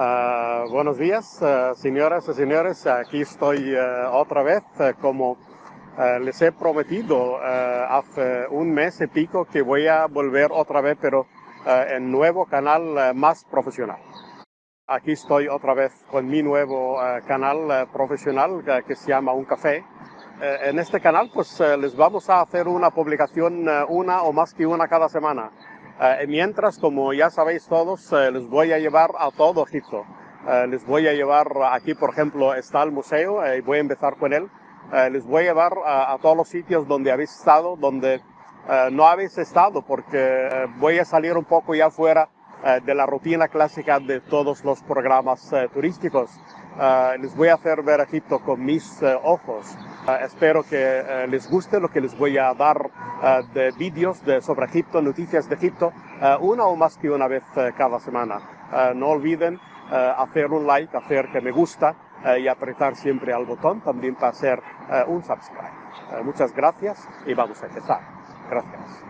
Uh, buenos días, uh, señoras y señores. Aquí estoy uh, otra vez, como les he prometido hace un mes y pico que voy a volver otra vez, pero en nuevo canal más profesional. Aquí estoy otra vez con mi nuevo canal profesional que se llama Un Café. en este canal pues les vamos a hacer una publicación una o más que una cada semana. Eh, mientras, como ya sabéis todos, eh, les voy a llevar a todo Egipto. Eh, les voy a llevar aquí, por ejemplo, está el museo y voy a empezar con él. les voy a llevar a, todos los sitios donde habéis estado, donde no habéis estado, porque voy a salir un poco ya fuera de la rutina clásica de todos los programas turísticos. les voy a hacer ver Egipto con mis ojos. espero que les guste lo que les voy a dar de vídeos de, sobre Egipto, noticias de Egipto, eh, una o más que una vez eh, cada semana. no olviden hacer un like, hacer que me gusta y apretar siempre al botón también para hacer un subscribe. muchas gracias y vamos a empezar. Gracias.